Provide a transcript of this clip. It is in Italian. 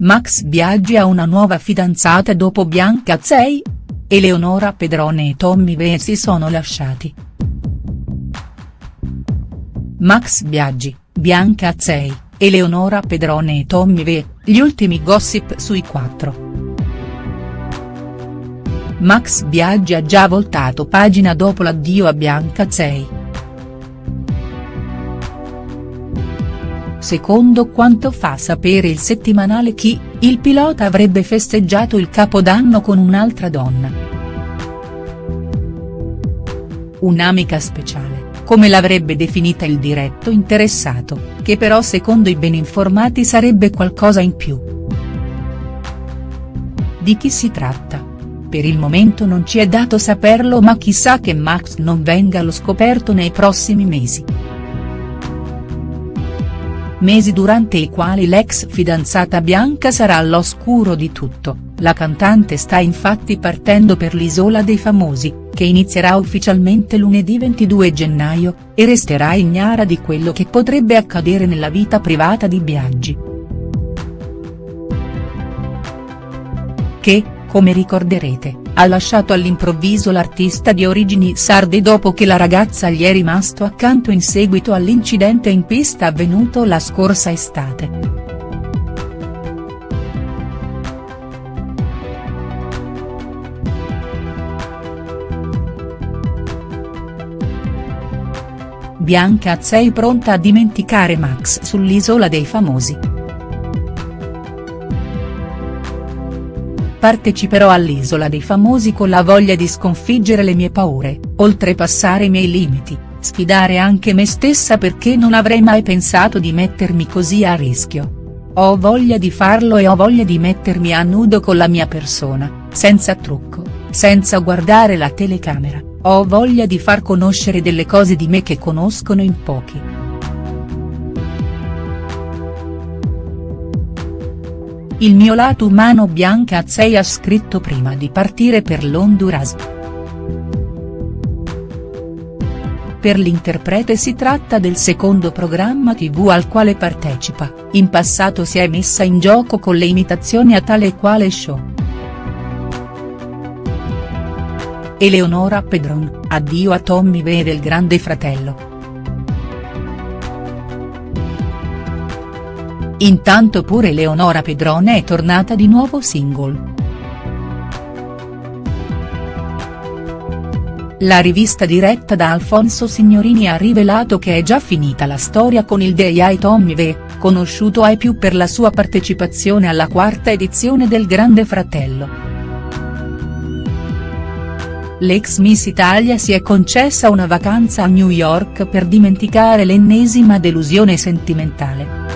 Max Biaggi ha una nuova fidanzata dopo Bianca Azzei? Eleonora Pedrone e Tommy Vee si sono lasciati. Max Biaggi, Bianca Azzei, Eleonora Pedrone e Tommy Vee, gli ultimi gossip sui quattro. Max Biaggi ha già voltato pagina dopo l'addio a Bianca Azzei. Secondo quanto fa sapere il settimanale Chi, il pilota avrebbe festeggiato il capodanno con un'altra donna. Un'amica speciale, come l'avrebbe definita il diretto interessato, che però secondo i ben informati sarebbe qualcosa in più. Di chi si tratta? Per il momento non ci è dato saperlo ma chissà che Max non venga allo scoperto nei prossimi mesi mesi durante i quali l'ex fidanzata Bianca sarà all'oscuro di tutto, la cantante sta infatti partendo per l'Isola dei Famosi, che inizierà ufficialmente lunedì 22 gennaio, e resterà ignara di quello che potrebbe accadere nella vita privata di Biaggi. Che, come ricorderete, ha lasciato all'improvviso l'artista di origini sarde dopo che la ragazza gli è rimasto accanto in seguito all'incidente in pista avvenuto la scorsa estate. Bianca sei pronta a dimenticare Max sull'Isola dei Famosi. Parteciperò all'Isola dei Famosi con la voglia di sconfiggere le mie paure, oltrepassare i miei limiti, sfidare anche me stessa perché non avrei mai pensato di mettermi così a rischio. Ho voglia di farlo e ho voglia di mettermi a nudo con la mia persona, senza trucco, senza guardare la telecamera, ho voglia di far conoscere delle cose di me che conoscono in pochi. Il mio lato umano Bianca Azzei ha scritto prima di partire per l'Honduras. Per l'interprete si tratta del secondo programma tv al quale partecipa, in passato si è messa in gioco con le imitazioni a tale e quale show. Eleonora Pedron, addio a Tommy Vee del Grande Fratello. Intanto pure Leonora Pedrone è tornata di nuovo single. La rivista diretta da Alfonso Signorini ha rivelato che è già finita la storia con il DJ Tommy V, conosciuto ai più per la sua partecipazione alla quarta edizione del Grande Fratello. L'ex Miss Italia si è concessa una vacanza a New York per dimenticare l'ennesima delusione sentimentale.